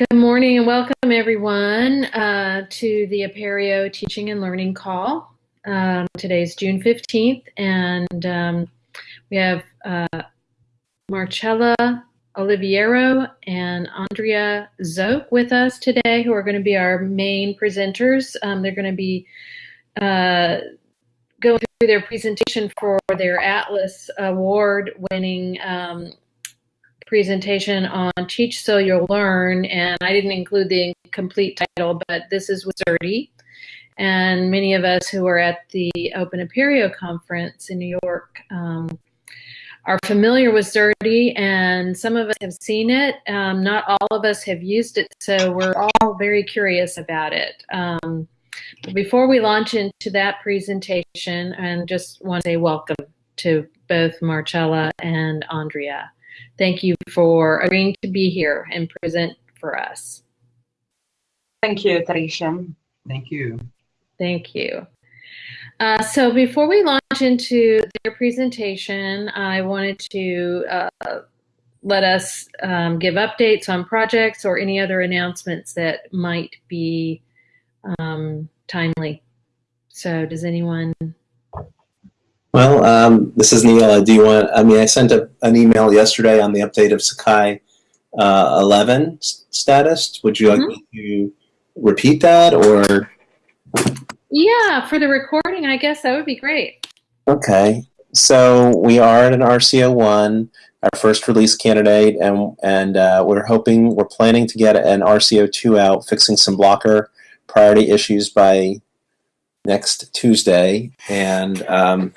Good morning and welcome everyone uh, to the Apereo Teaching and Learning Call. Um, today's June 15th and um, we have uh, Marcella Oliviero and Andrea Zoke with us today who are going to be our main presenters. Um, they're going to be uh, going through their presentation for their Atlas Award winning um, presentation on Teach So You'll Learn, and I didn't include the complete title, but this is with. And many of us who were at the Open Apereo conference in New York um, are familiar with Xerte, and some of us have seen it. Um, not all of us have used it, so we're all very curious about it. Um, before we launch into that presentation, and just want to say welcome to both Marcella and Andrea. Thank you for agreeing to be here and present for us. Thank you, Trisha. Thank you. Thank you. Uh, so before we launch into their presentation, I wanted to uh, let us um, give updates on projects or any other announcements that might be um, timely. So does anyone well, um, this is Neil. Do you want, I mean, I sent a, an email yesterday on the update of Sakai uh, 11 status. Would you like mm -hmm. me to repeat that or? Yeah, for the recording, I guess that would be great. Okay. So we are at an RCO1, our first release candidate, and, and uh, we're hoping, we're planning to get an RCO2 out, fixing some blocker priority issues by next Tuesday. And um,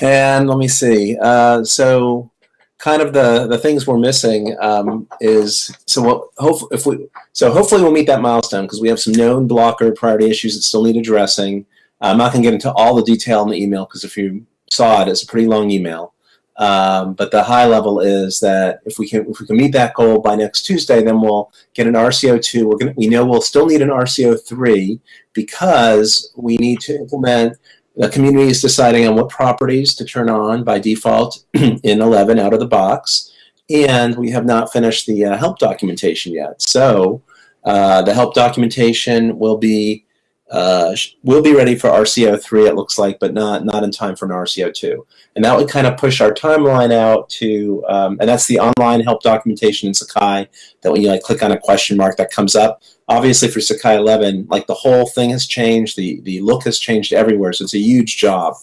and let me see. Uh, so kind of the the things we're missing um, is so what hope if we so hopefully we'll meet that milestone because we have some known blocker priority issues that still need addressing. I'm not going to get into all the detail in the email because if you saw it, it's a pretty long email. Um, but the high level is that if we can if we can meet that goal by next Tuesday, then we'll get an RCO2. We're gonna we know we'll still need an RCO3 because we need to implement the community is deciding on what properties to turn on by default in 11 out of the box, and we have not finished the uh, help documentation yet. So uh, the help documentation will be uh, will be ready for RCO3, it looks like, but not, not in time for an RCO2. And that would kind of push our timeline out to, um, and that's the online help documentation in Sakai, that when you like click on a question mark that comes up. Obviously for Sakai 11, like the whole thing has changed, the, the look has changed everywhere, so it's a huge job.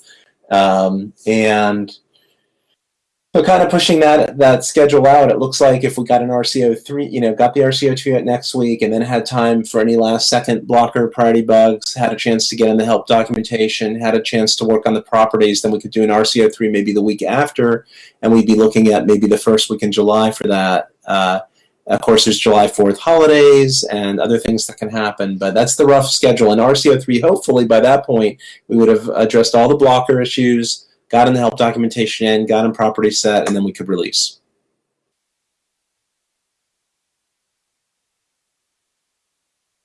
Um, and so kind of pushing that that schedule out, it looks like if we got an RCO three, you know, got the RCO two out next week, and then had time for any last second blocker priority bugs, had a chance to get in the help documentation, had a chance to work on the properties, then we could do an RCO three maybe the week after, and we'd be looking at maybe the first week in July for that. Uh, of course, there's July 4th holidays and other things that can happen, but that's the rough schedule. And RCO3, hopefully by that point, we would have addressed all the blocker issues, got in the help documentation in, got in property set, and then we could release.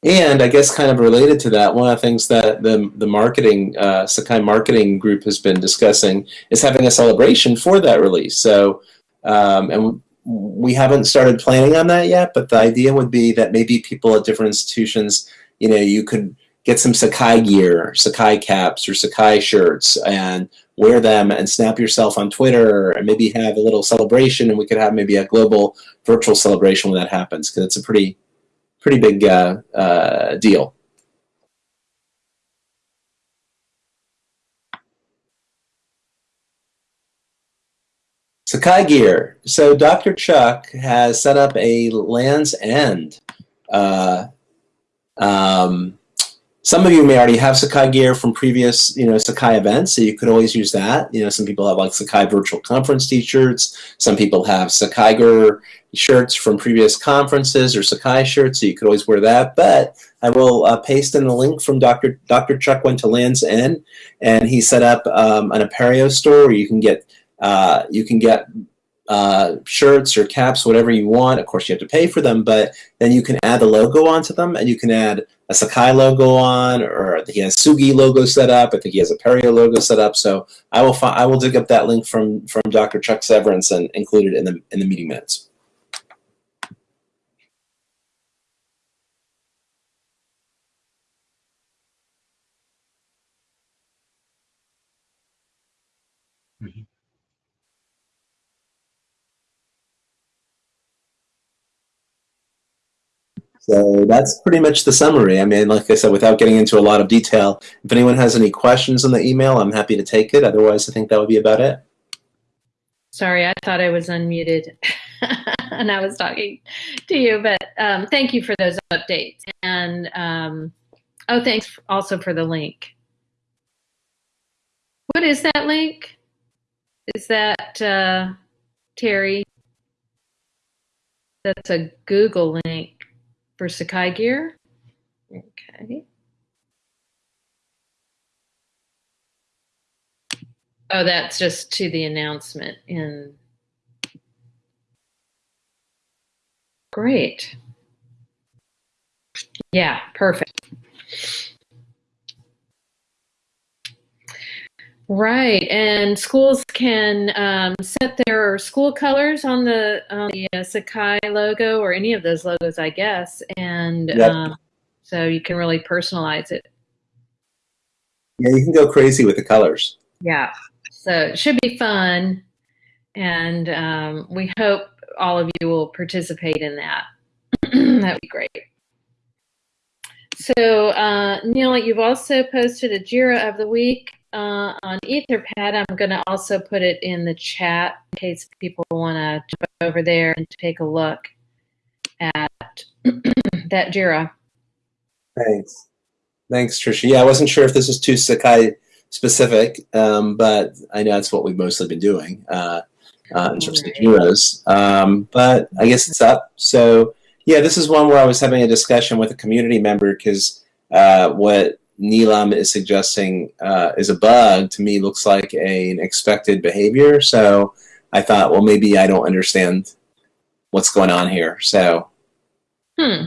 And I guess kind of related to that, one of the things that the, the marketing, uh, Sakai marketing group has been discussing is having a celebration for that release. So, um, and we haven't started planning on that yet, but the idea would be that maybe people at different institutions, you know, you could get some Sakai gear, Sakai caps, or Sakai shirts, and wear them and snap yourself on Twitter and maybe have a little celebration and we could have maybe a global virtual celebration when that happens because it's a pretty pretty big uh, uh, deal. Sakai Gear. So Dr. Chuck has set up a Land's End uh, um, some of you may already have Sakai gear from previous, you know, Sakai events, so you could always use that. You know, some people have like Sakai virtual conference t-shirts. Some people have Sakai gear shirts from previous conferences or Sakai shirts, so you could always wear that. But I will uh, paste in the link from Dr. Dr. Chuck went to Land's End, and he set up um, an Apereo store where you can get uh, you can get uh, shirts or caps, whatever you want. Of course, you have to pay for them, but then you can add the logo onto them, and you can add a Sakai logo on, or he has Sugi logo set up. I think he has Apereo logo set up. So I will find. I will dig up that link from from Dr. Chuck Severance and include it in the in the meeting minutes. So that's pretty much the summary. I mean, like I said, without getting into a lot of detail, if anyone has any questions on the email, I'm happy to take it. Otherwise, I think that would be about it. Sorry, I thought I was unmuted and I was talking to you, but um, thank you for those updates. And um, oh, thanks also for the link. What is that link? Is that uh, Terry? That's a Google link for Sakai Gear. Okay. Oh, that's just to the announcement in. Great. Yeah, perfect. Right, and schools can um, set their school colors on the, on the uh, Sakai logo or any of those logos, I guess, and Yep. um, so you can really personalize it. Yeah, you can go crazy with the colors. Yeah, so it should be fun, and um, we hope all of you will participate in that. That'd be great. So, uh, Neil, you've also posted a JIRA of the week uh, on Etherpad. I'm going to also put it in the chat in case people want to jump over there and take a look at that JIRA. Thanks. Thanks, Trisha. Yeah, I wasn't sure if this was too Sakai specific, um, but I know that's what we've mostly been doing uh, uh, in terms of Right. heroes. Um, but I guess it's up. So, yeah, this is one where I was having a discussion with a community member because uh, what Neelam is suggesting uh, is a bug to me looks like a, an expected behavior. So I thought, well, maybe I don't understand what's going on here. So, Hmm.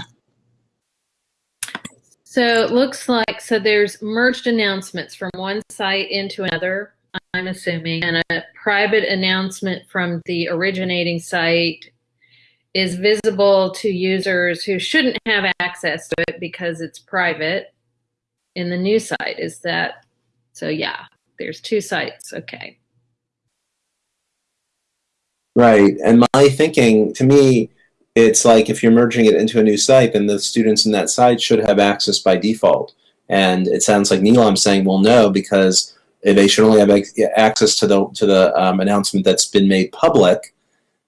So it looks like so there's merged announcements from one site into another, I'm assuming, and a private announcement from the originating site is visible to users who shouldn't have access to it because it's private in the new site. Is that so? Yeah, there's two sites. Okay. Right. And my thinking, to me, it's like if you're merging it into a new site, then the students in that site should have access by default. And it sounds like Neelam's saying, well, no, because they should only have access to the to the um, announcement that's been made public.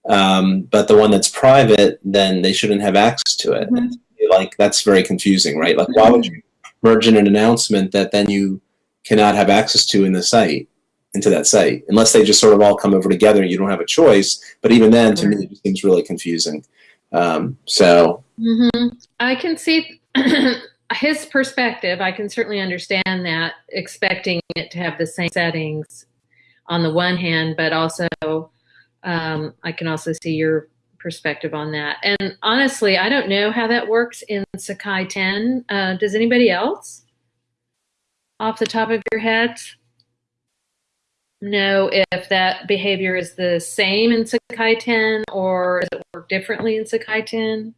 Um, but the one that's private, then they shouldn't have access to it. Mhm. Like that's very confusing, right? Like, why would you merge in an announcement that then you cannot have access to in the site? into that site unless they just sort of all come over together and you don't have a choice but even then to me it seems really confusing um, so hmm I can see his perspective. I can certainly understand that, expecting it to have the same settings on the one hand, but also um, I can also see your perspective on that. And honestly, I don't know how that works in Sakai 10. Uh, does anybody else off the top of your heads know if that behavior is the same in Sakai 10 or does it work differently in Sakai 10?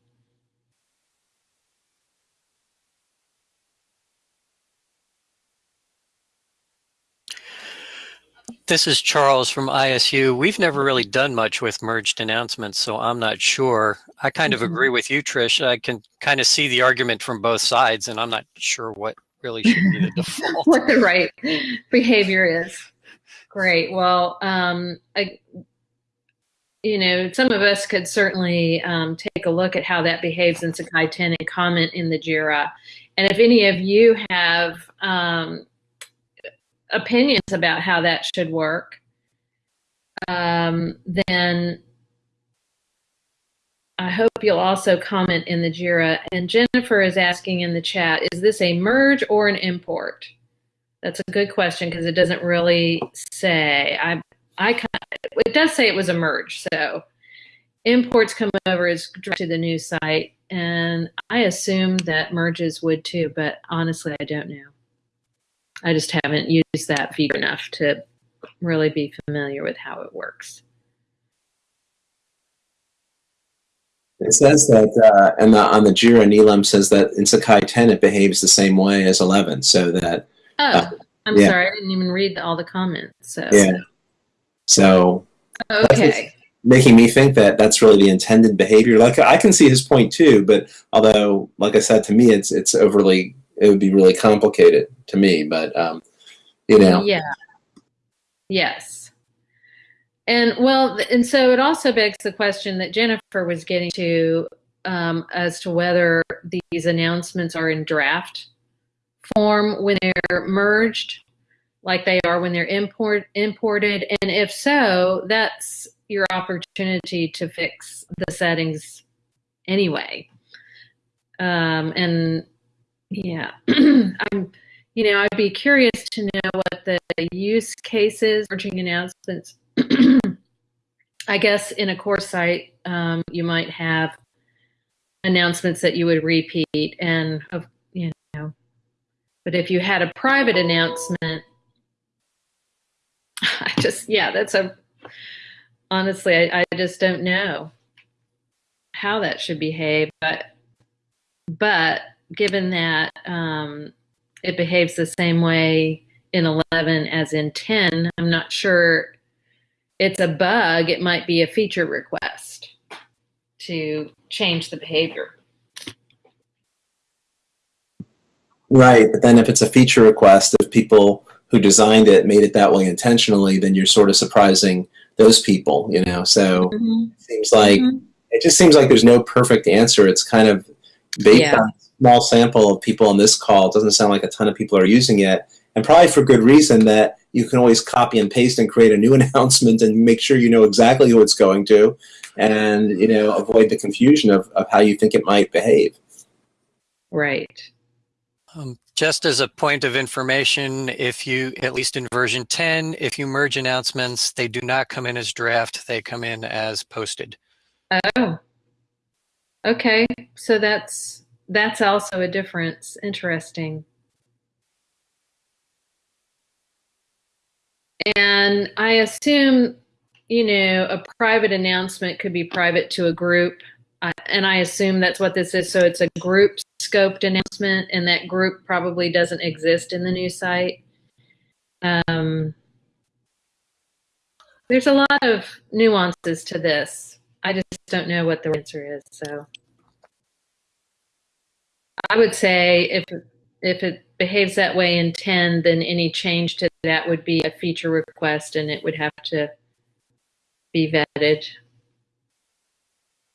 This is Charles from ISU. We've never really done much with merged announcements, so I'm not sure. I kind of agree with you, Trish. I can kind of see the argument from both sides, and I'm not sure what really should be the default. what the right behavior is. Great. Well, um, I, you know, some of us could certainly um, take a look at how that behaves in Sakai 10 and comment in the JIRA. And if any of you have um, opinions about how that should work, um, then I hope you'll also comment in the JIRA. And Jennifer is asking in the chat, is this a merge or an import? That's a good question because it doesn't really say. I, I, kind it does say it was a merge. So imports come over direct to the new site, and I assume that merges would too. But honestly, I don't know. I just haven't used that feature enough to really be familiar with how it works. it says that uh, and the, on the jira neelam says that in sakai 10 it behaves the same way as 11 so that Oh, Uh, I'm yeah. sorry, I didn't even read all the comments. So yeah so okay, making me think that that's really the intended behavior. Like I can see his point too, but although, like I said, to me, it's it's overly, it would be really complicated to me. But um, you know, Yeah. Yes. And well, and so it also begs the question that Jennifer was getting to um, as to whether these announcements are in draft form when they're merged, like they are when they're import imported, and if so, that's your opportunity to fix the settings anyway. Um, and yeah, I'm you know, I'd be curious to know what the use cases, merging announcements. I guess in a course site, um, you might have announcements that you would repeat, and of you know, but if you had a private announcement, I just yeah, that's a honestly, I, I just don't know how that should behave, but but given that um, it behaves the same way in 11 as in 10. I'm not sure it's a bug. It might be a feature request to change the behavior. right. But then if it's a feature request, if people who designed it made it that way intentionally, then you're sort of surprising those people. You know, so it seems like Mhm. it just seems like there's no perfect answer. It's kind of based Yeah. on small sample of people on this call. It doesn't sound like a ton of people are using it, and probably for good reason that you can always copy and paste and create a new announcement and make sure you know exactly who it's going to, and you know avoid the confusion of, of how you think it might behave. Right. Um, just as a point of information, if you, at least in version 10, if you merge announcements, they do not come in as draft, they come in as posted. Oh. Okay. So that's that's also a difference. Interesting. And I assume, you know, a private announcement could be private to a group. Uh, and I assume that's what this is. So it's a group scoped announcement, and that group probably doesn't exist in the new site. Um, there's a lot of nuances to this. I just don't know what the answer is. So I would say if if it behaves that way in 10, then any change to that would be a feature request and it would have to be vetted.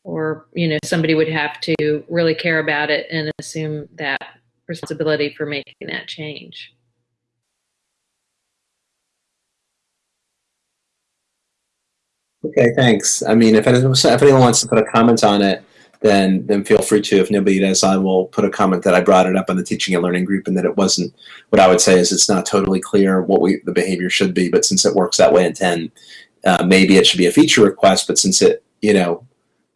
Or, you know, somebody would have to really care about it and assume that responsibility for making that change. Okay, thanks. I mean, if anyone, if anyone wants to put a comment on it, then then feel free to. If nobody does, I will put a comment that I brought it up on the teaching and learning group, and that it wasn't. What I would say is it's not totally clear what we the behavior should be, but since it works that way in ten, uh, maybe it should be a feature request. But since it you know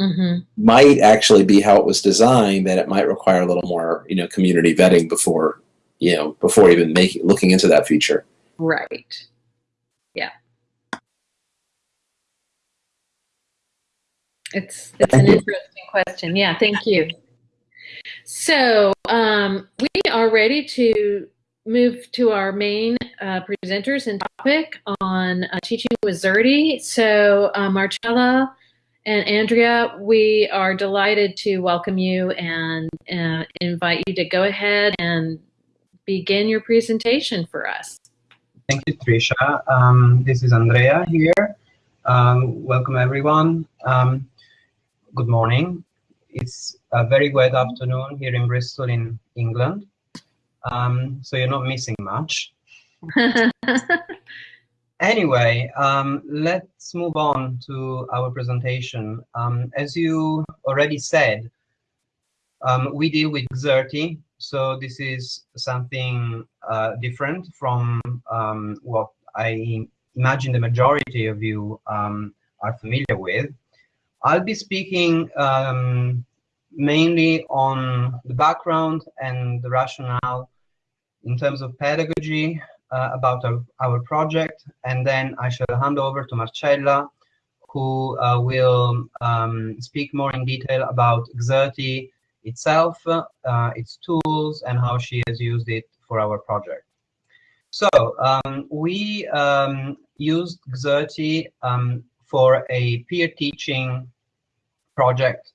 Mm-hmm. might actually be how it was designed, that it might require a little more you know community vetting before you know before even making looking into that feature. Right. Yeah. It's it's an interesting question. Yeah, thank you. So um, we are ready to move to our main uh, presenters and topic on uh, teaching with Xerte. So uh, Marcella and Andrea, we are delighted to welcome you and uh, invite you to go ahead and begin your presentation for us. Thank you, Trisha. Um, this is Andrea here. Um, welcome, everyone. Um, good morning. It's a very wet afternoon here in Bristol, in England. Um, so you're not missing much. Anyway, um, let's move on to our presentation. Um, as you already said, um, we deal with Xerte, so this is something uh, different from um, what I imagine the majority of you um, are familiar with. I'll be speaking um, mainly on the background and the rationale in terms of pedagogy uh, about our, our project, and then I shall hand over to Marcella, who uh, will um, speak more in detail about Xerte itself, uh, its tools, and how she has used it for our project. So um, we um, used Xerte um, for a peer teaching project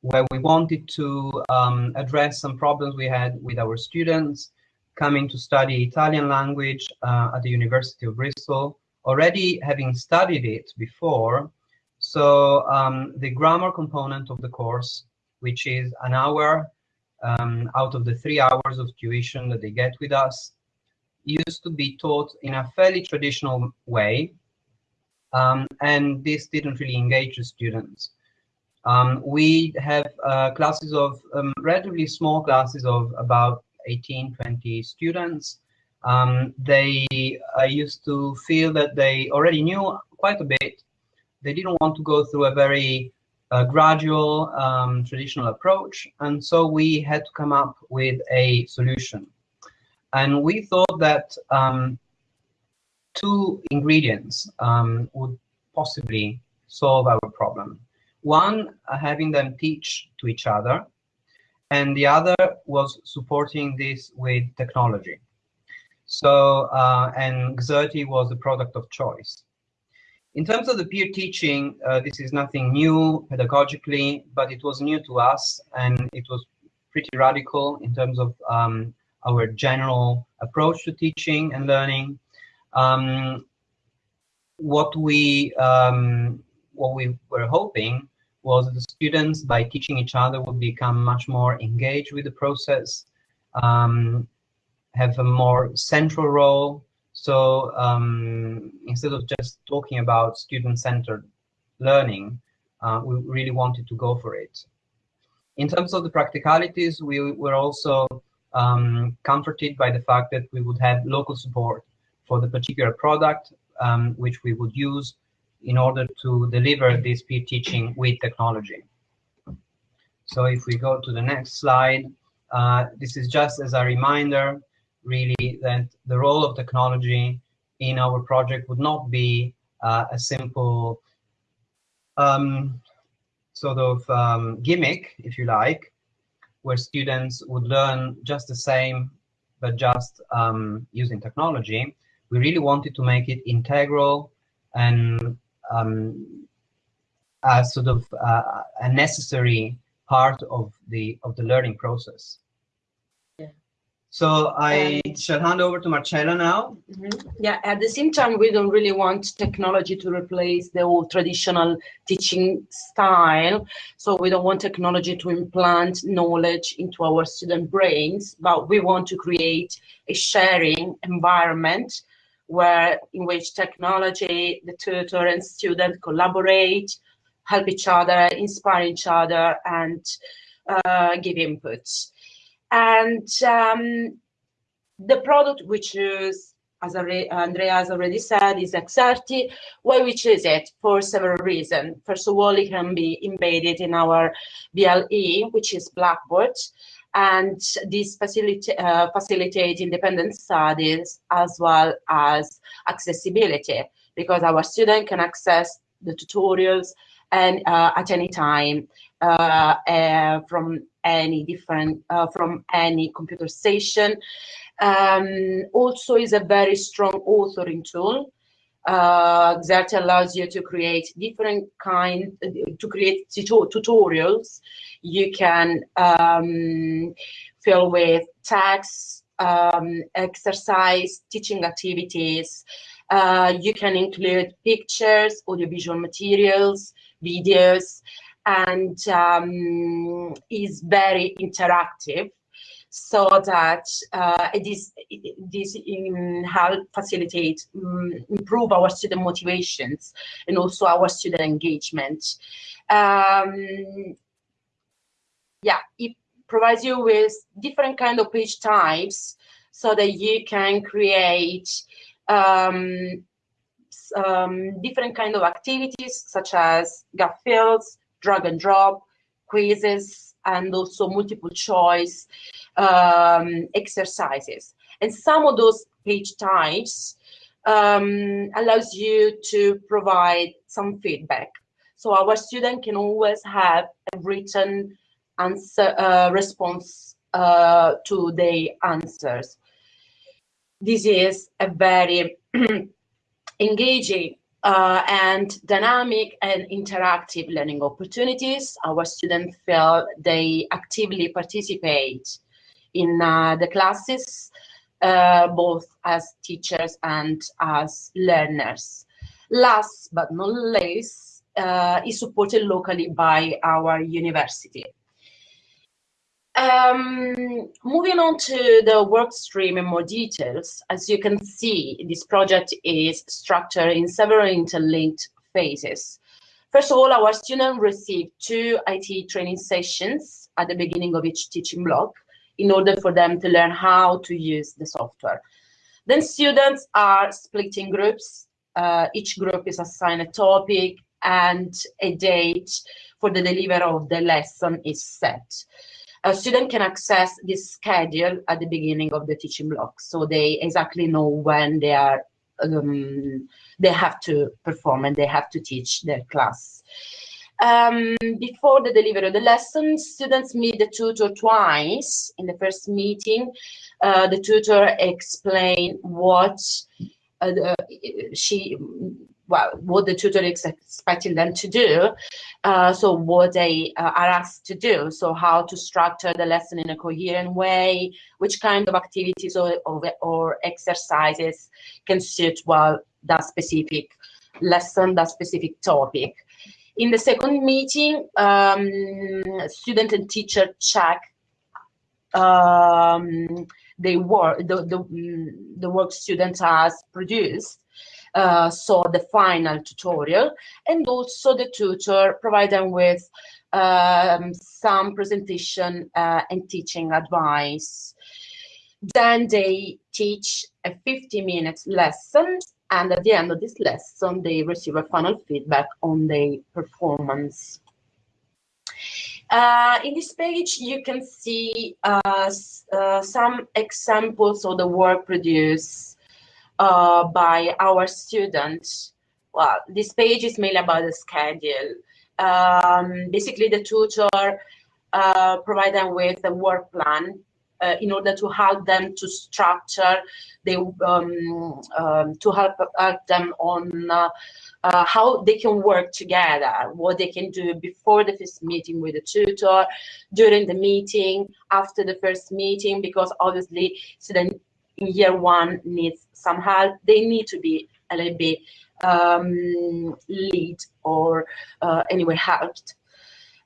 where we wanted to um, address some problems we had with our students coming to study Italian language uh, at the University of Bristol, already having studied it before. So um, the grammar component of the course, which is an hour um, out of the three hours of tuition that they get with us, used to be taught in a fairly traditional way. Um, and this didn't really engage the students. Um, we have uh, classes of um, relatively small classes of about 18, 20 students. Um, they uh, used to feel that they already knew quite a bit. They didn't want to go through a very uh, gradual um, traditional approach. And so we had to come up with a solution. And we thought that um, two ingredients um, would possibly solve our problem. One, uh, having them teach to each other, and the other was supporting this with technology. So, uh, and Xerte was the product of choice. In terms of the peer teaching, uh, this is nothing new pedagogically, but it was new to us and it was pretty radical in terms of um, our general approach to teaching and learning. Um, what we um, what we were hoping was the students, by teaching each other, would become much more engaged with the process, um, have a more central role. So um, instead of just talking about student-centered learning, uh, we really wanted to go for it. In terms of the practicalities, we were also um, comforted by the fact that we would have local support for the particular product, um, which we would use in order to deliver this peer teaching with technology. So if we go to the next slide, uh, this is just as a reminder, really, that the role of technology in our project would not be uh, a simple um, sort of um, gimmick, if you like, where students would learn just the same, but just um, using technology. We really wanted to make it integral and um, a sort of uh, a necessary part of the of the learning process. Yeah. So I shall hand over to Marcella now. Mm -hmm. Yeah, at the same time, we don't really want technology to replace the old traditional teaching style. So we don't want technology to implant knowledge into our student brains, but we want to create a sharing environment where in which technology, the tutor and student collaborate, help each other, inspire each other, and uh, give inputs. And um, the product we choose, as Andrea has already said, is Xerte. Why we choose it? For several reasons. First of all, it can be embedded in our VLE, which is Blackboard and this facilitate, uh, facilitate independent studies as well as accessibility because our student can access the tutorials and uh, at any time uh, uh from any different uh, from any computer station. Um, also is a very strong authoring tool uh, that allows you to create different kind to create tutorials. You can um, fill with text um, exercise teaching activities. Uh, you can include pictures audiovisual materials videos and um, is very interactive so that uh, this this um, help facilitate um, improve our student motivations and also our student engagement. Um, yeah, it provides you with different kind of page types so that you can create um, um, different kind of activities such as gap fields, drag and drop, quizzes, and also multiple choice um, exercises. And some of those page types um, allows you to provide some feedback. So our student can always have a written answer uh, response uh, to the answers. This is a very engaging uh, and dynamic and interactive learning opportunities. Our students feel they actively participate in uh, the classes, uh, both as teachers and as learners. Last but not least, uh, is supported locally by our university. Um, moving on to the work stream in more details, as you can see, this project is structured in several interlinked phases. First of all, our students receive two IT training sessions at the beginning of each teaching block in order for them to learn how to use the software. Then students are split in groups. Uh, each group is assigned a topic and a date for the delivery of the lesson is set a student can access this schedule at the beginning of the teaching block, so they exactly know when they are um, they have to perform and they have to teach their class. Um, before the delivery of the lesson, students meet the tutor twice. In the first meeting, uh, the tutor explain what uh, she well, what the tutor is expecting them to do. Uh, so what they uh, are asked to do. So how to structure the lesson in a coherent way, which kind of activities or, or, or exercises can suit well that specific lesson, that specific topic. In the second meeting, um, student and teacher check um, the work, the, the, the work student has produced uh, saw the final tutorial and also the tutor provide them with um, some presentation uh, and teaching advice. Then they teach a 50 minutes lesson and at the end of this lesson they receive a final feedback on their performance. Uh, in this page, you can see uh, uh, some examples of the work produced uh, by our students. Well, this page is mainly about the schedule. Um, basically, the tutor uh, provide them with a work plan uh, in order to help them to structure the um, um, to help, help them on uh, uh, how they can work together, what they can do before the first meeting with the tutor, during the meeting, after the first meeting, because obviously students in year one needs some help, they need to be a little bit um, lead or uh, anyway helped.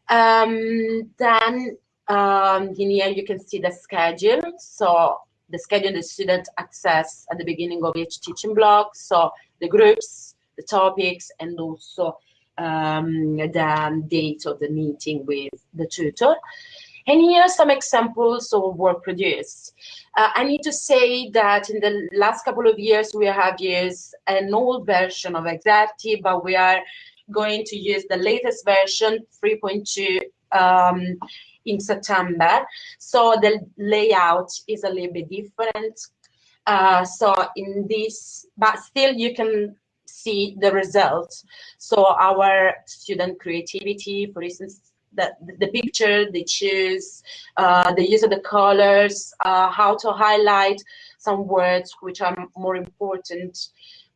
Um, then um, in here you can see the schedule. So the schedule the student access at the beginning of each teaching block. So the groups, the topics, and also um, the date of the meeting with the tutor. And here are some examples of work produced. Uh, I need to say that in the last couple of years, we have used an old version of Xerte, but we are going to use the latest version, 3.2, um, in September. So the layout is a little bit different. Uh, so in this, but still you can see the results. So our student creativity, for instance, the, the picture they choose, uh, the use of the colors, uh, how to highlight some words which are more important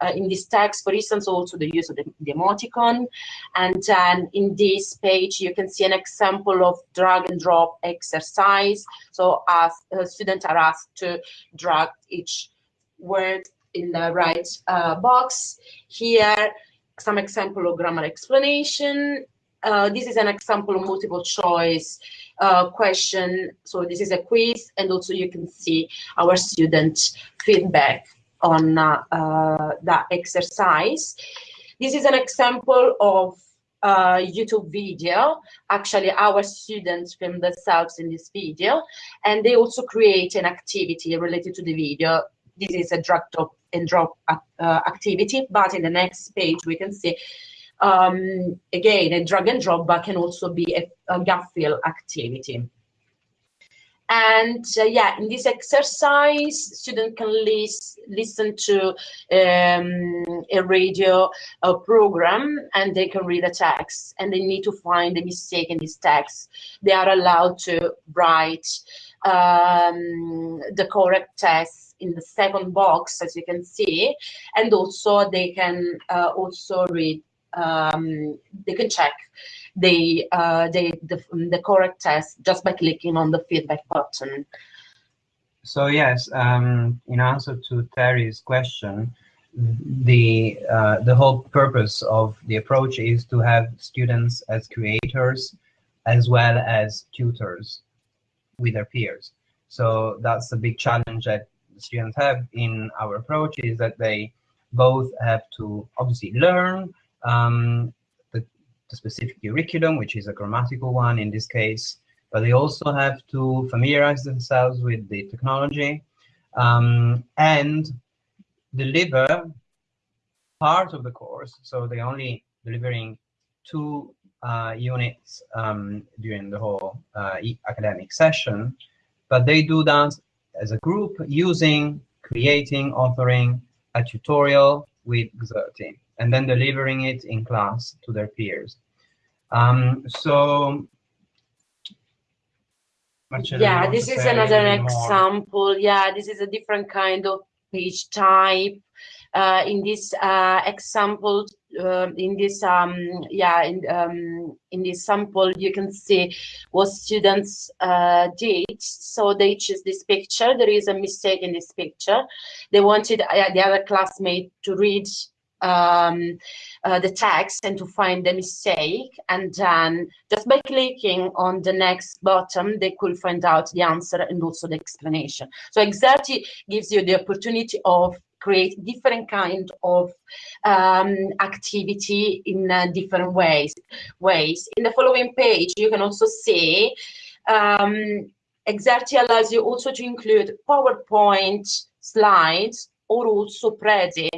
uh, in this text, for instance, also the use of the, the, emoticon. And then in this page, you can see an example of drag and drop exercise. So as uh, students are asked to drag each word in the right uh, box. Here, some example of grammar explanation uh, this is an example of multiple choice uh, question. So this is a quiz, and also you can see our student feedback on uh, uh that exercise. This is an example of uh, YouTube video. Actually, our students film themselves in this video, and they also create an activity related to the video. This is a drag drop and drop uh, activity, but in the next page we can see um, again, a drag and drop, but can also be a, a fill activity. And uh, yeah, in this exercise, student can lis listen to um, a radio program and they can read a text and they need to find the mistake in this text. They are allowed to write um, the correct text in the second box, as you can see, and also they can uh, also read, um, they can check the, uh, the, the, the correct test just by clicking on the feedback button. So yes, um, in answer to Terry's question, the uh, the whole purpose of the approach is to have students as creators as well as tutors with their peers. So that's a big challenge that students have in our approach is that they both have to obviously learn um, the, the specific curriculum, which is a grammatical one in this case, but they also have to familiarize themselves with the technology um, and deliver part of the course. So they're only delivering two uh, units um, during the whole uh, academic session, but they do that as a group using, creating, authoring a tutorial with Xerte and then delivering it in class to their peers. Um, so yeah, this is another example. Yeah, this is a different kind of page type. Uh, in this uh, example, uh, in this um, yeah, in um, in this sample, you can see what students uh, did. So they choose this picture. There is a mistake in this picture. They wanted uh, the other classmate to read um, uh, the text and to find the mistake. And then just by clicking on the next button, they could find out the answer and also the explanation. So Xerte gives you the opportunity of create different kind of um, activity in uh, different ways. Ways. In the following page, you can also see um, Xerte allows you also to include PowerPoint slides or also Prezi.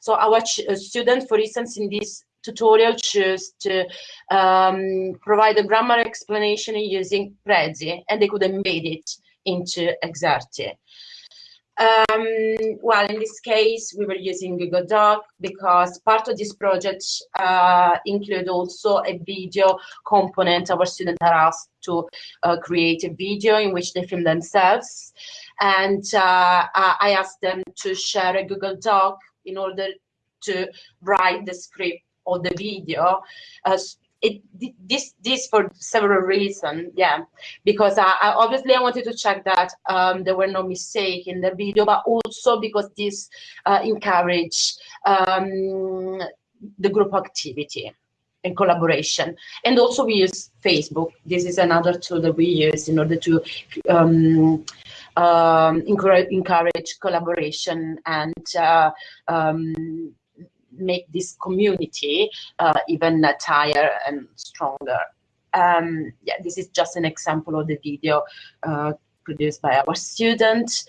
So our uh, student, for instance, in this tutorial choose to um, provide a grammar explanation using Prezi, and they could embed it into Xerte. Um, well, in this case, we were using Google Doc because part of this project uh, include also a video component. Our students are asked to uh, create a video in which they film themselves. And uh, I asked them to share a Google Doc in order to write the script of the video uh, it this this for several reasons yeah. Because I, I, obviously i wanted to check that um, there were no mistake in the video but also because this uh, encourage um, the group activity and collaboration. And also we use facebook. This is another tool that we use in order to um, um encourage, encourage collaboration and uh, um, make this community uh, even tighter and stronger. Um, yeah, this is just an example of the video uh, produced by our student.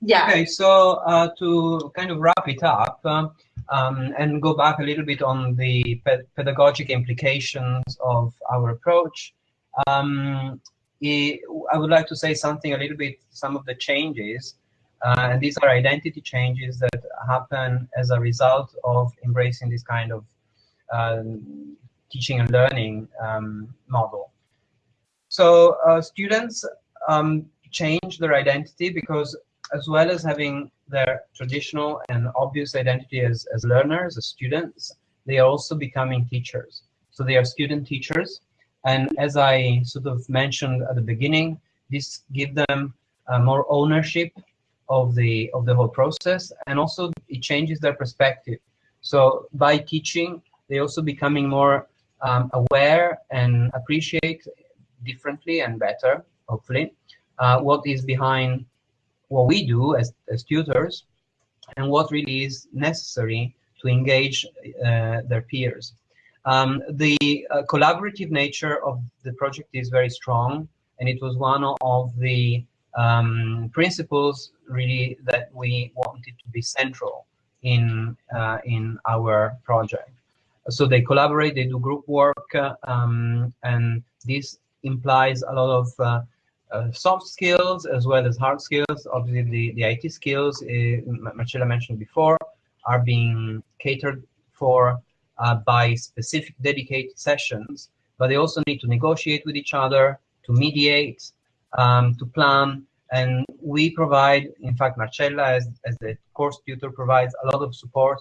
Yeah. Okay, so uh, to kind of wrap it up uh, um, and go back a little bit on the pedagogic implications of our approach, um, I would like to say something a little bit, some of the changes uh, and these are identity changes that happen as a result of embracing this kind of um, teaching and learning um, model. So uh, students um, change their identity because as well as having their traditional and obvious identity as, as learners, as students, they are also becoming teachers. So they are student teachers. And as I sort of mentioned at the beginning, this gives them uh, more ownership of the of the whole process and also it changes their perspective. So by teaching they also becoming more um, aware and appreciate differently and better hopefully uh, what is behind what we do as, as tutors and what really is necessary to engage uh, their peers. Um, the uh, collaborative nature of the project is very strong and it was one of the um, principles really that we wanted to be central in uh, in our project. So they collaborate, they do group work, um, and this implies a lot of uh, uh, soft skills as well as hard skills. Obviously, the, the IT skills, uh, Marcella mentioned before, are being catered for uh, by specific dedicated sessions, but they also need to negotiate with each other, to mediate, um, to plan, And we provide, in fact, Marcella as, as the course tutor provides a lot of support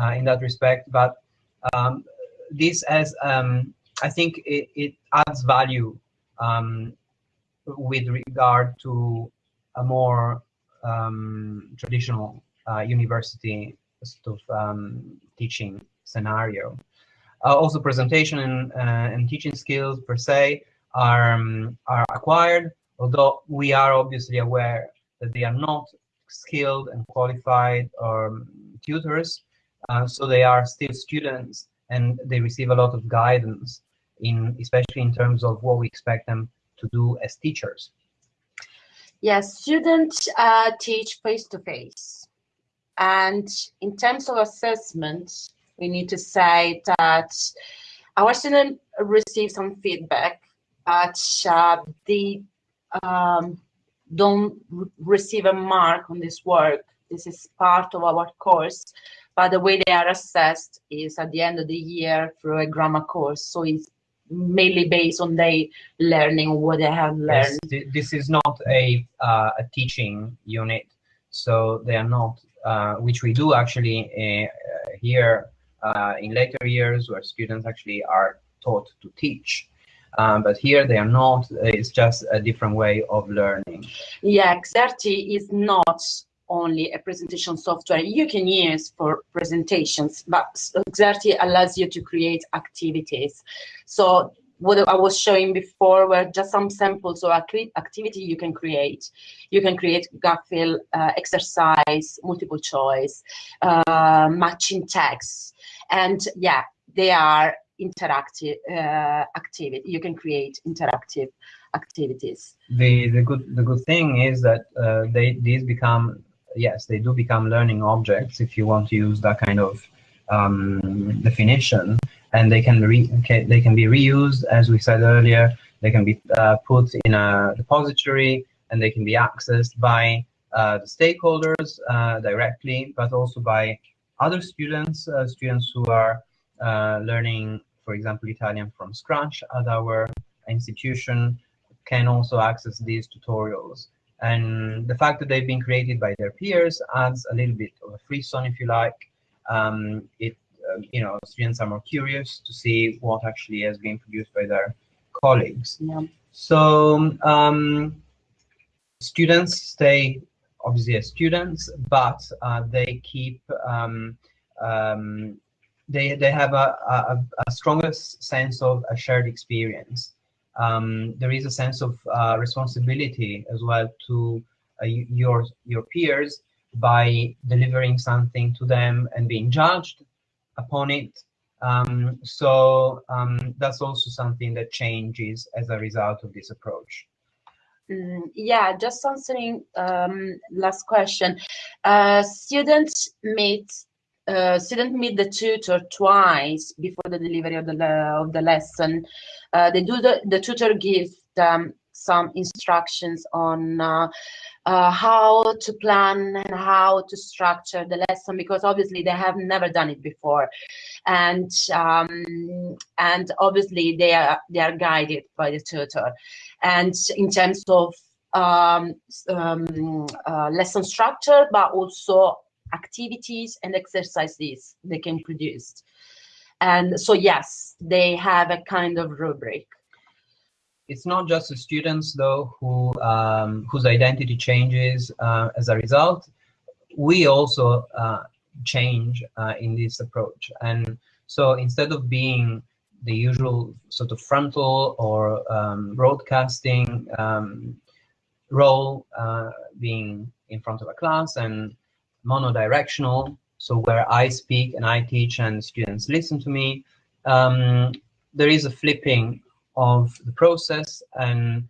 uh, in that respect. But um, this as um, I think it, it adds value um, with regard to a more um, traditional uh, university sort of um, teaching scenario. Uh, also, presentation and, uh, and teaching skills per se are, um, are acquired, although we are obviously aware that they are not skilled and qualified um, tutors, uh, so they are still students and they receive a lot of guidance in especially in terms of what we expect them to do as teachers. Yes, students uh, teach face to face. And in terms of assessment, we need to say that our students receive some feedback, but uh, they um, don't receive a mark on this work. This is part of our course, but the way they are assessed is at the end of the year through a grammar course. So it's mainly based on their learning what they have learned. Yes, this is not a, uh, a teaching unit, so they are not, uh, which we do actually uh, here uh, in later years where students actually are taught to teach. Um, but here they are not, it's just a different way of learning. Yeah, Xerte is not only a presentation software you can use for presentations, but Xerte allows you to create activities. So what I was showing before were just some samples of activity you can create. You can create GAPFIL uh, exercise, multiple choice, uh, matching text. And yeah, they are interactive uh, activity. You can create interactive activities. The the good the good thing is that uh, they these become yes they do become learning objects if you want to use that kind of um, definition, and they can re they can be reused as we said earlier. They can be uh, put in a repository and they can be accessed by uh, the stakeholders uh, directly, but also by other students, uh, students who are learning, for example, Italian from scratch at our institution can also access these tutorials. And the fact that they've been created by their peers adds a little bit of a free zone, if you like. Um, it, uh, you know, students are more curious to see what actually has been produced by their colleagues. Yeah. So um, students stay obviously as students, but uh, they keep um, um, they they have a, a, a stronger sense of a shared experience. Um, there is a sense of uh, responsibility as well to uh, your your peers by delivering something to them and being judged upon it. Um, so um, that's also something that changes as a result of this approach. Mm, yeah, just answering um, last question. Uh, students meet uh, student meet the tutor twice before the delivery of the of the lesson. Uh, they do the the tutor gives them some instructions on uh, uh, how to plan and how to structure the lesson because obviously they have never done it before, and um, and obviously they are they are guided by the tutor, and in terms of um, um, uh, lesson structure, but also activities and exercises they can produce. And so, yes, they have a kind of rubric. It's not just the students, though, who um, whose identity changes uh, as a result. We also uh, change uh, in this approach. And so instead of being the usual sort of frontal or um, broadcasting um, role, uh, being in front of a class and monodirectional, so where I speak and I teach and students listen to me, um, there is a flipping of the process and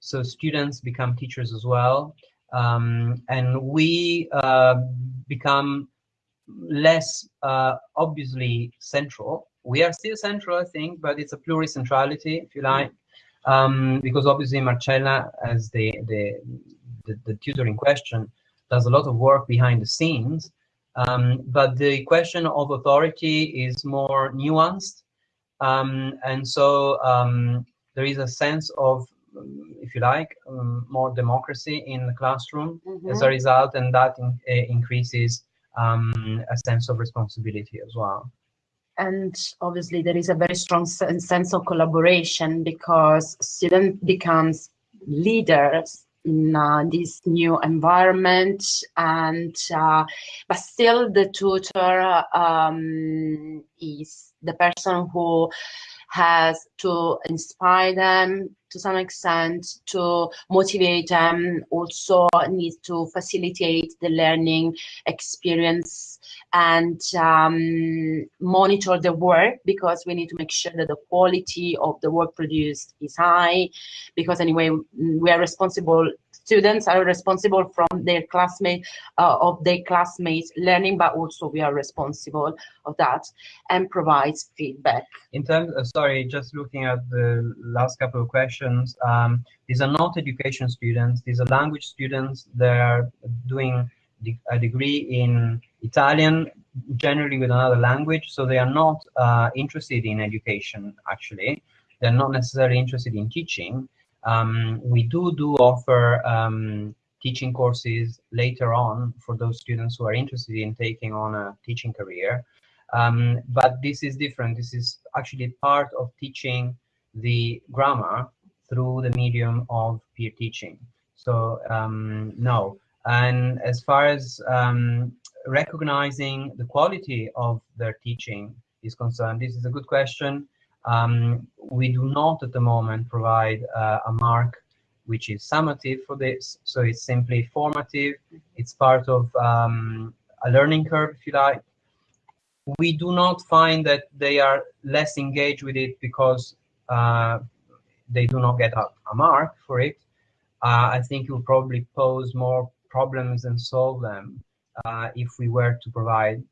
so students become teachers as well. Um, and we uh, become less uh, obviously central. We are still central, I think, but it's a pluricentrality, if you like, um, because obviously Marcella, as the, the, the, the tutor in question, does a lot of work behind the scenes. Um, but the question of authority is more nuanced. Um, and so um, there is a sense of um, if you like, um, more democracy in the classroom Mhm. as a result, and that in, uh, increases um, a sense of responsibility as well. and obviously there is a very strong sense of collaboration because student becomes leaders in uh, this new environment. And uh, but still the tutor um, is the person who has to inspire them to some extent to motivate them also needs to facilitate the learning experience and um, monitor the work because we need to make sure that the quality of the work produced is high because anyway we are responsible students are responsible from their classmate uh, of their classmates learning but also we are responsible of that and provides feedback In terms, uh, sorry, just looking at the last couple of questions, um, these are not education students. These are language students. They are doing a degree in Italian, generally with another language. So they are not uh, interested in education. Actually, they're not necessarily interested in teaching. Um, we do do offer um, teaching courses later on for those students who are interested in taking on a teaching career. Um, but this is different. This is actually part of teaching the grammar through the medium of peer teaching. So um, no. And as far as um, recognizing the quality of their teaching is concerned, this is a good question. Um, we do not at the moment provide uh, a mark which is summative for this. So it's simply formative. It's part of um, a learning curve, if you like we do not find that they are less engaged with it because uh, they do not get a, a mark for it. Uh, I think it will probably pose more problems and solve them uh, if we were to provide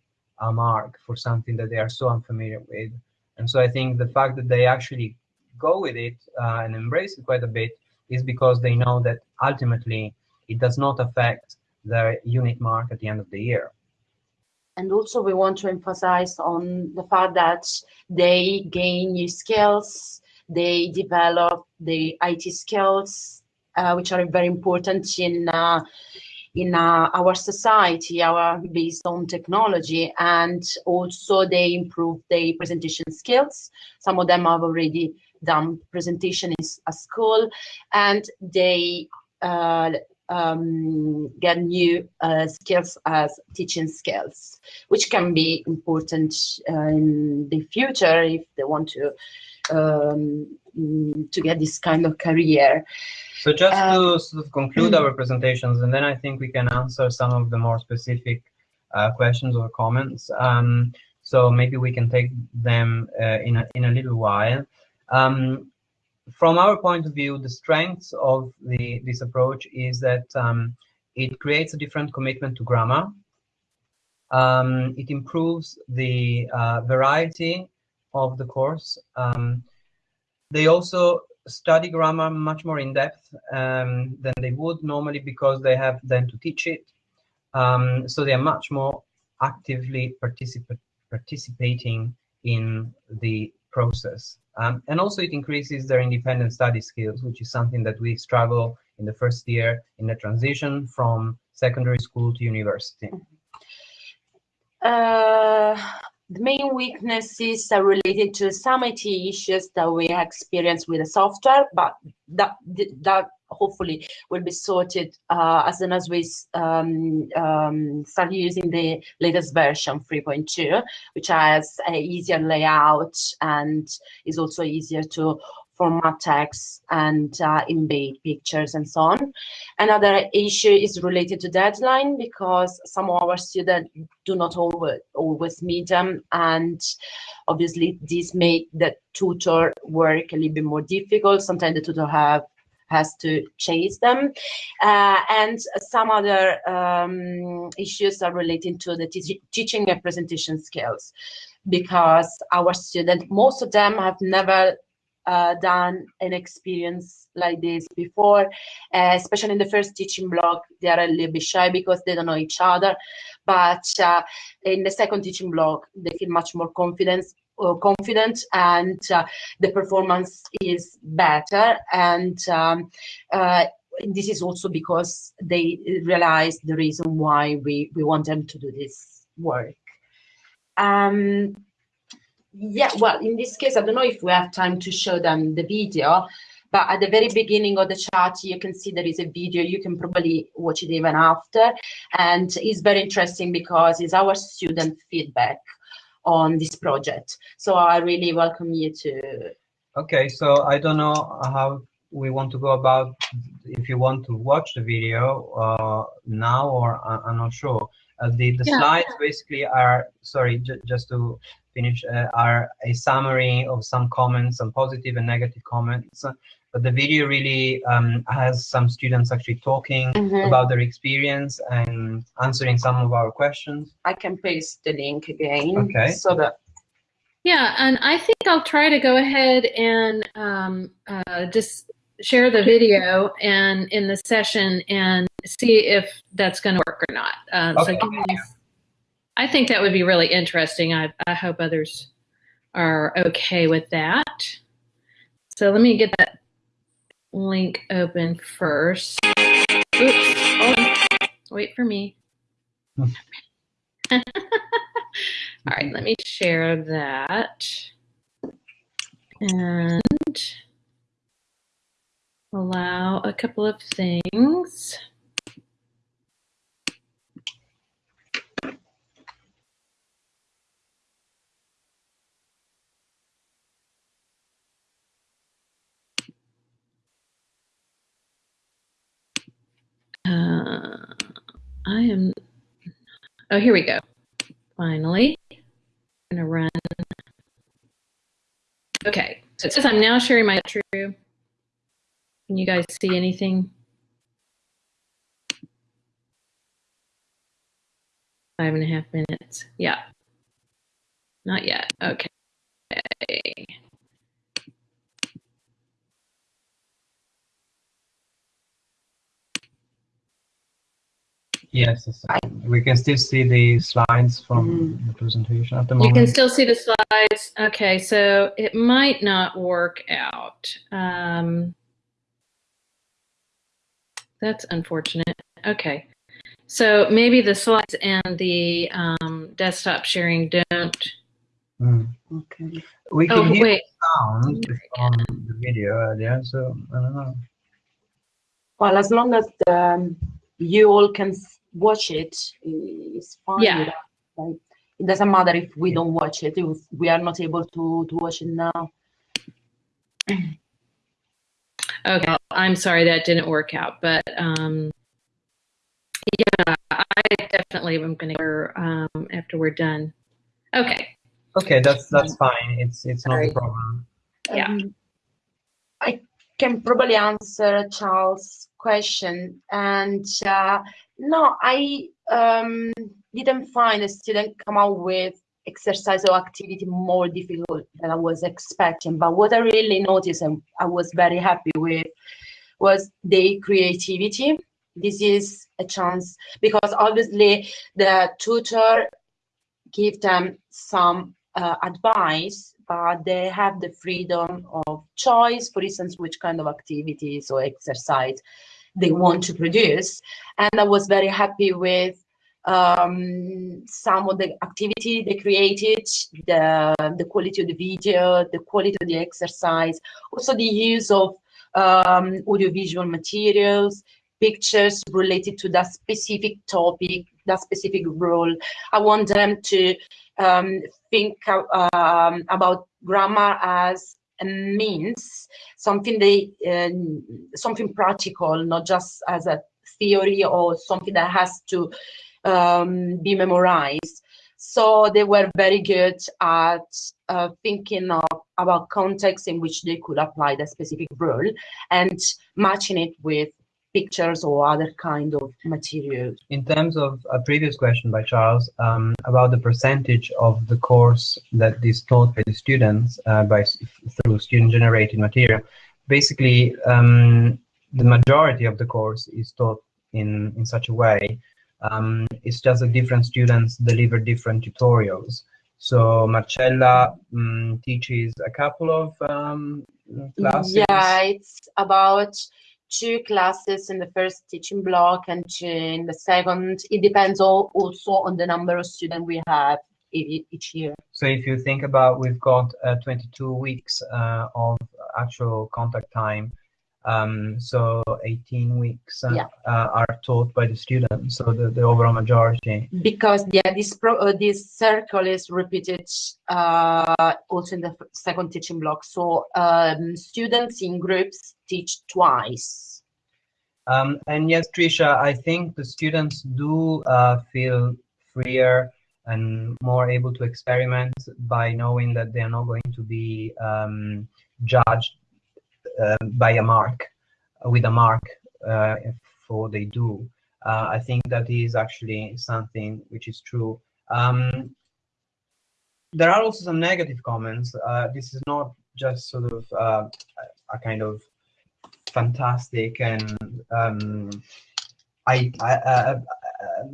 a mark for something that they are so unfamiliar with. And so I think the fact that they actually go with it uh, and embrace it quite a bit is because they know that ultimately it does not affect their unit mark at the end of the year. and also we want to emphasize on the fact that they gain new skills they develop the IT skills uh, which are very important in uh, in uh, our society our based on technology and also they improve their presentation skills. Some of them have already done presentation in at school and they uh, um, get new uh, skills as teaching skills, which can be important uh, in the future if they want to um, mm, to get this kind of career. So just Um, to sort of conclude our presentations, and then I think we can answer some of the more specific uh, questions or comments. Um, so maybe we can take them uh, in, a, in a little while. Um, from our point of view, the strength of the, this approach is that um, it creates a different commitment to grammar. Um, it improves the uh, variety of the course. Um, they also study grammar much more in depth um, than they would normally because they have then to teach it. Um, so they are much more actively participa- participating in the process. Um, and also it increases their independent study skills, which is something that we struggle in the first year in the transition from secondary school to university. Uh, the main weaknesses are related to some IT issues that we experience with the software, but that that hopefully will be sorted uh, as soon as we um, um, start using the latest version 3.2, which has a easier layout and is also easier to format text and uh, embed pictures and so on. Another issue is related to deadline because some of our students do not always, always meet them and obviously this make the tutor work a little bit more difficult. Sometimes the tutor have has to chase them. Uh, and some other um, issues are related to the te- teaching and presentation skills because our students, most of them have never uh, done an experience like this before, uh, especially in the first teaching block, they are a little bit shy because they don't know each other. But uh, in the second teaching block, they feel much more confidence uh, confident and uh, the performance is better and um, uh, this is also because they realize the reason why we, we want them to do this work. Um, yeah, well, in this case, I don't know if we have time to show them the video, but at the very beginning of the chat, you can see there is a video. You can probably watch it even after. And it's very interesting because it's our student feedback on this project. So I really welcome you to. Okay, so I don't know how we want to go about if you want to watch the video uh, now or I'm not sure. Uh, the the yeah. slides basically are sorry just to finish uh, are a summary of some comments, some positive and negative comments. But the video really um, has some students actually talking mm -hmm. about their experience and answering some of our questions. I can paste the link again. Okay. So that. Yeah, and I think I'll try to go ahead and um, uh, just share the video and in the session and see if that's going to work or not. Uh, okay. So me, I think that would be really interesting. I, I hope others are okay with that. So let me get that link open first. Oops. Oh, wait for me. All right, let me share that. And allow a couple of things. Uh, I am, oh, here we go. Finally, I'm gonna run. Okay, so it says I'm now sharing my true. Can you guys see anything? Five and a half minutes. Yeah. Not yet. Okay. Yes, we can still see the slides from mm. the presentation at the moment. You can still see the slides. Okay, so it might not work out. Um, that's unfortunate. Okay. So maybe the slides and the um, desktop sharing don't. Mm. Okay. We can oh, hear wait. sound on the video earlier, so I don't know. Well, as long as the, um, you all can watch it, it's fine. Yeah. Like, it doesn't matter if we don't watch it, if we are not able to, to watch it now. Okay, I'm sorry that didn't work out, but um, yeah, I definitely am going to um, after we're done. Okay. Okay, that's that's fine. It's it's not a problem. Yeah. Um, I can probably answer Charles' question, and uh, no, I um, didn't find a student come out with exercise or activity more difficult than I was expecting. But what I really noticed and I was very happy with was the creativity. This is a chance because obviously the tutor give them some uh, advice, but they have the freedom of choice, for instance, which kind of activities or exercise they want to produce. And I was very happy with um, some of the activity they created, the, the quality of the video, the quality of the exercise, also the use of um, audiovisual materials, pictures related to that specific topic, that specific role. I want them to um, think um, about grammar as means, something they, uh, something practical, not just as a theory or something that has to um, be memorized. So they were very good at uh, thinking of, about context in which they could apply the specific rule and matching it with pictures or other kind of materials. In terms of a previous question by Charles um, about the percentage of the course that is taught by the students uh, by through student-generated material, basically um, the majority of the course is taught in in such a way um, it's just that different students deliver different tutorials. So Marcella um, teaches a couple of um, classes. Yeah, it's about two classes in the first teaching block and two in the second. It depends all, also on the number of students we have each year. So if you think about, we've got uh, 22 weeks uh, of actual contact time. Um, so 18 weeks uh, Yeah. uh, are taught by the students, so the, the overall majority. because yeah this pro uh, this circle is repeated uh, also in the second teaching block so um, students in groups teach twice Um, and yes, Trisha, I think the students do uh, feel freer and more able to experiment by knowing that they are not going to be um, judged by a mark, with a mark uh, for they do. Uh, I think that is actually something which is true. Um, there are also some negative comments. Uh, this is not just sort of uh, a kind of fantastic and um, I, I, uh, uh,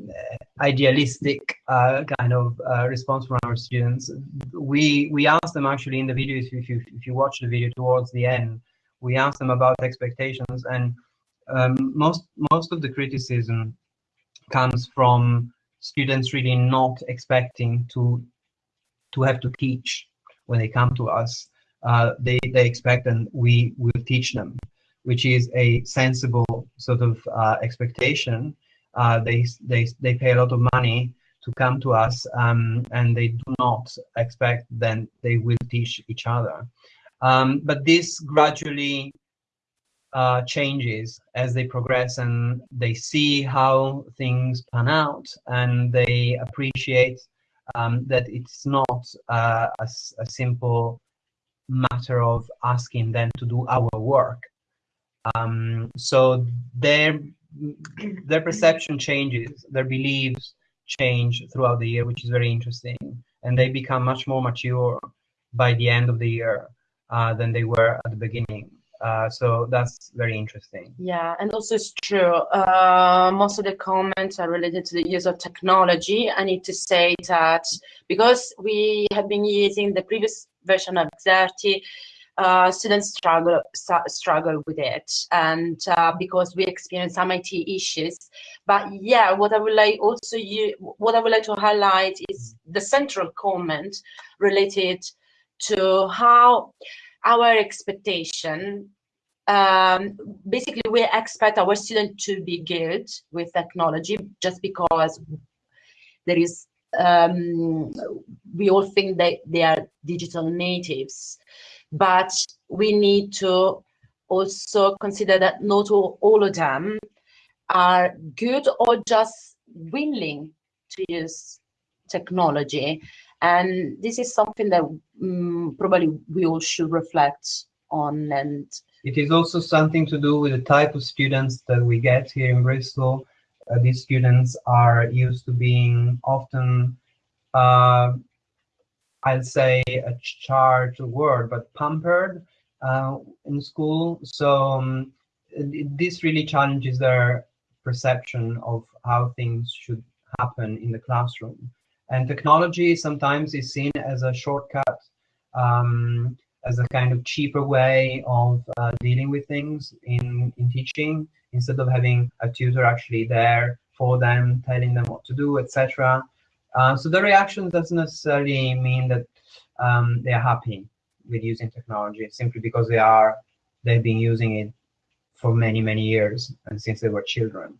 idealistic uh, kind of uh, response from our students. We we asked them actually in the video if you if you watch the video towards the end, we asked them about expectations and um, most most of the criticism comes from students really not expecting to to have to teach when they come to us. Uh, they they expect and we will teach them which is a sensible sort of uh, expectation. Uh, they, they, they pay a lot of money to come to us um, and they do not expect then they will teach each other. Um, but this gradually uh, changes as they progress and they see how things pan out and they appreciate um, that it's not uh, a, a simple matter of asking them to do our work. Um, so their their perception changes their beliefs change throughout the year which is very interesting. And they become much more mature by the end of the year uh, than they were at the beginning. Uh, so that's very interesting. Yeah and also it's true. Uh, most of the comments are related to the use of technology. I need to say that because we have been using the previous version of Xerte uh, students struggle struggle with it. And uh, because we experience some IT issues. But yeah what I would like also you what I would like to highlight is the central comment related to how our expectation um, basically we expect our student to be good with technology just because there is um, we all think that they are digital natives. But we need to also consider that not all, all of them are good or just willing to use technology and this is something that mm probably we all should reflect on and It is also something to do with the type of students that we get here in Bristol. Uh, these students are used to being often, uh, I'd say a charged word, but pampered uh, in school. So um, this really challenges their perception of how things should happen in the classroom. And technology sometimes is seen as a shortcut. Um, as a kind of cheaper way of uh, dealing with things in, in teaching instead of having a tutor actually there for them telling them what to do etc uh, so the reaction doesn't necessarily mean that um, they're happy with using technology simply because they are they've been using it for many many years and since they were children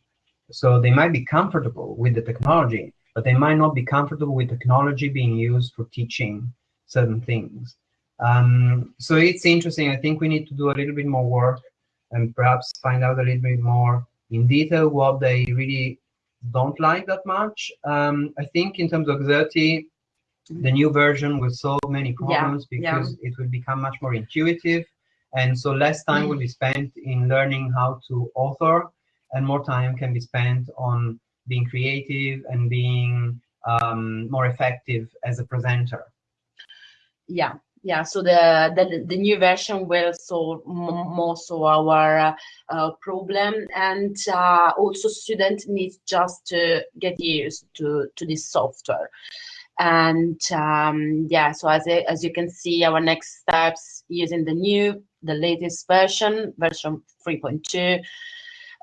so they might be comfortable with the technology but they might not be comfortable with technology being used for teaching certain things um, so it's interesting. I think we need to do a little bit more work and perhaps find out a little bit more in detail what they really don't like that much. Um, I think in terms of Xerte, the new version will solve many problems yeah. because it will become much more intuitive. And so less time will be spent in learning how to author and more time can be spent on being creative and being um, more effective as a presenter. yeah yeah so the the, the new version will solve m- most of our uh, problem and uh, also student needs just to get used to to this software And um, yeah, so as, a, as you can see, our next steps using the new, the latest version, version 3.2,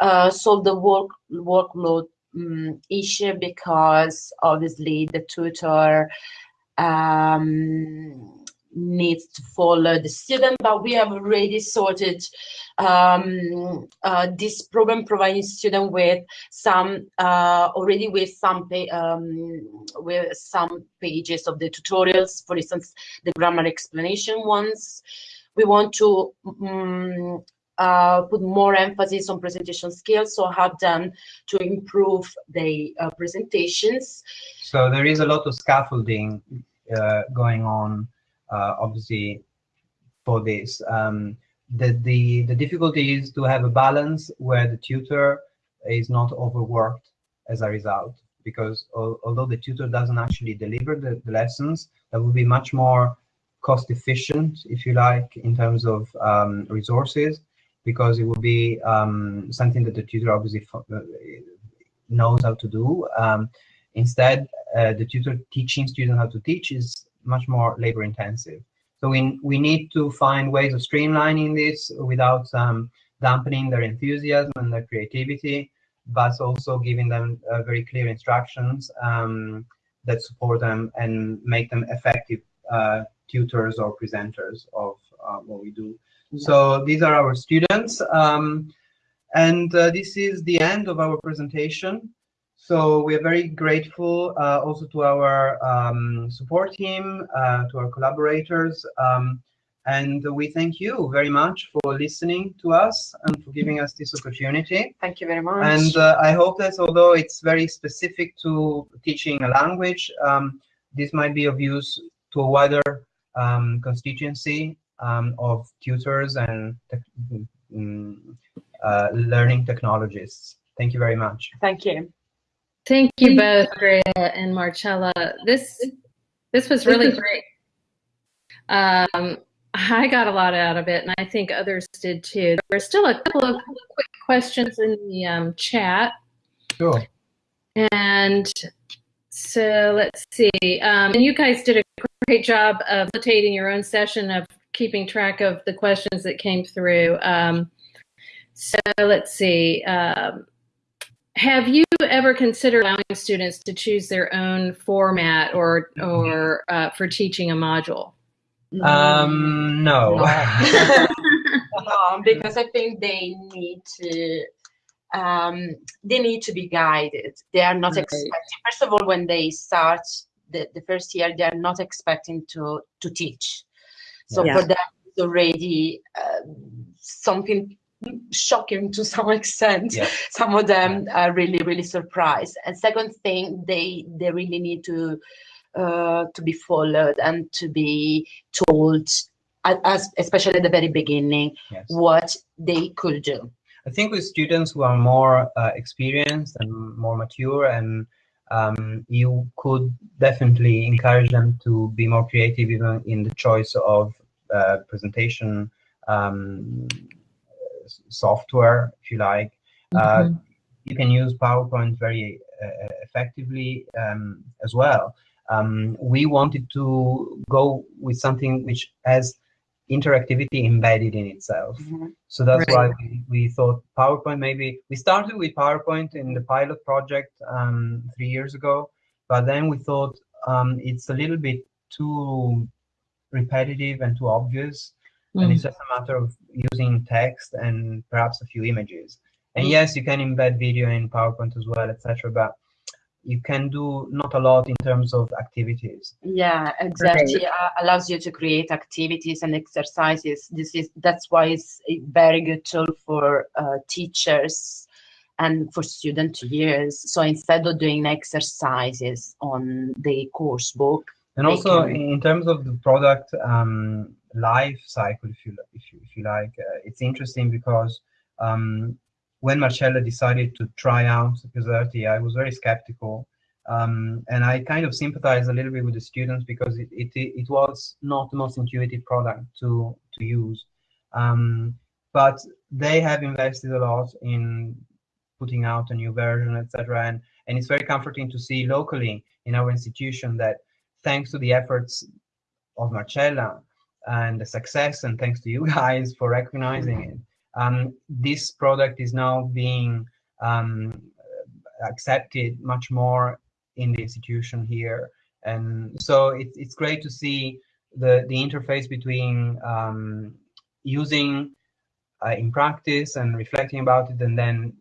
uh, solve the work, workload um, issue because obviously the tutor um, needs to follow the student, but we have already sorted um, uh, this problem, providing student with some uh, already with some um, with some pages of the tutorials. For instance, the grammar explanation ones. We want to um, uh, put more emphasis on presentation skills, so have them to improve the uh, presentations. So there is a lot of scaffolding uh, going on uh, obviously for this. Um, the, the, the difficulty is to have a balance where the tutor is not overworked as a result because although the tutor doesn't actually deliver the, the, lessons, that would be much more cost efficient, if you like, in terms of um, resources, because it will be um, something that the tutor obviously uh, knows how to do. Um, instead, uh, the tutor teaching students how to teach is much more labor intensive. So we, we need to find ways of streamlining this without um, dampening their enthusiasm and their creativity, but also giving them uh, very clear instructions um, that support them and make them effective uh, tutors or presenters of uh, what we do. So these are our students. Um, and uh, this is the end of our presentation. So we are very grateful uh, also to our um, support team, uh, to our collaborators, um, and we thank you very much for listening to us and for giving us this opportunity. Thank you very much. And uh, I hope that although it's very specific to teaching a language, um, this might be of use to a wider um, constituency um, of tutors and te mm, uh, learning technologists. Thank you very much. Thank you. Thank you both, Andrea and Marcella. This this was really great. Um, I got a lot out of it, and I think others did too. There were still a couple of quick questions in the um, chat. Sure. And so let's see. Um, and you guys did a great job of facilitating your own session of keeping track of the questions that came through. Um, so let's see. Um, have you ever considered allowing students to choose their own format or or uh, for teaching a module? Um, no. no, because I think they need to um, they need to be guided. They are not right. expecting. First of all, when they start the, the first year, they are not expecting to to teach. So yeah. for them, it's already uh, something shocking to some extent. Yeah. Some of them are really, really surprised. And second thing, they they really need to uh, to be followed and to be told, as especially at the very beginning, yes. what they could do. I think with students who are more uh, experienced and more mature and um, you could definitely encourage them to be more creative even in the choice of uh, presentation um, software, if you like. Mm -hmm. you can use PowerPoint very uh, effectively um, as well. Um, we wanted to go with something which has interactivity embedded in itself. Mm -hmm. So that's right. why we, we, thought PowerPoint maybe, we started with PowerPoint in the pilot project um, three years ago, but then we thought um, it's a little bit too repetitive and too obvious mm. and it's just a matter of using text and perhaps a few images. And mm. yes, you can embed video in PowerPoint as well, etc. But you can do not a lot in terms of activities. Yeah, exactly. Uh, allows you to create activities and exercises. This is that's why it's a very good tool for uh, teachers and for student to use. So instead of doing exercises on the course book, and also can... in terms of the product, um, life cycle, if you if you, if you like. Uh, it's interesting because um, when Marcella decided to try out Caserti, I was very skeptical. Um, and I kind of sympathize a little bit with the students because it, it, it was not the most intuitive product to, to use. Um, but they have invested a lot in putting out a new version, etc. And, and it's very comforting to see locally in our institution that thanks to the efforts of Marcella and the success, and thanks to you guys for recognizing it, um, this product is now being um, accepted much more in the institution here. And so it, it's great to see the, the interface between um, using uh, in practice and reflecting about it and then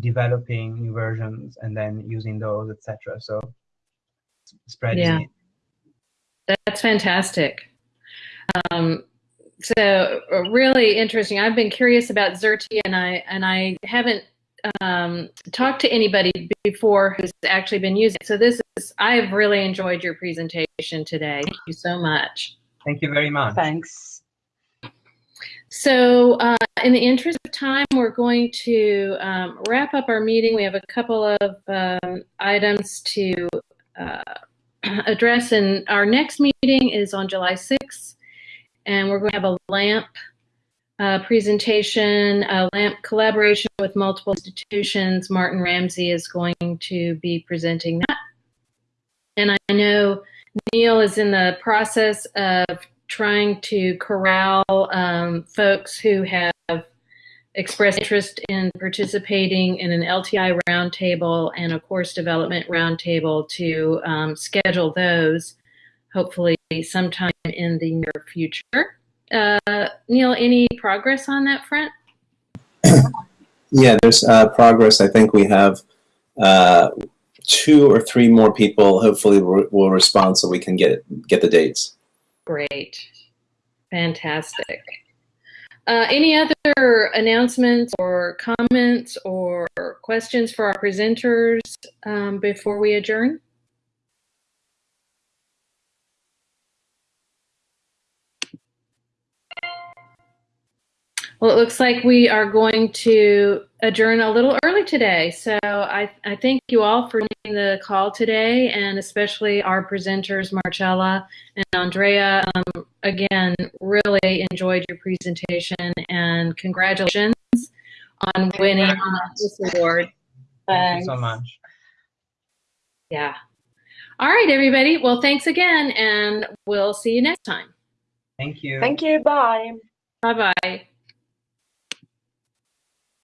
developing new versions and then using those, etc. So spreading Yeah. it. That's fantastic. Um, so uh, really interesting. I've been curious about Xerte, and I and I haven't um, talked to anybody before who's actually been using it. So this is I've really enjoyed your presentation today. Thank you so much. Thank you very much. Thanks. So, uh, in the interest of time, we're going to um, wrap up our meeting. We have a couple of um, items to uh, address, and our next meeting is on July 6th, and we're going to have a LAMP uh, presentation, a LAMP collaboration with multiple institutions. Martin Ramsey is going to be presenting that. And I know Neil is in the process of trying to corral um, folks who have expressed interest in participating in an LTI roundtable and a course development roundtable to um, schedule those hopefully sometime in the near future. Uh, Neil, any progress on that front? Yeah, there's uh, progress. I think we have uh, two or three more people. Hopefully, will will respond so we can get get the dates. Great. Fantastic. Uh, any other announcements or comments or questions for our presenters um, before we adjourn? Well, it looks like we are going to adjourn a little early today. So I, I thank you all for joining the call today, and especially our presenters, Marcella and Andrea. Um, again, really enjoyed your presentation, and congratulations on winning this award. Thank you so much. Yeah. All right, everybody. Well, thanks again, and we'll see you next time. Thank you. Thank you. Bye. Bye bye.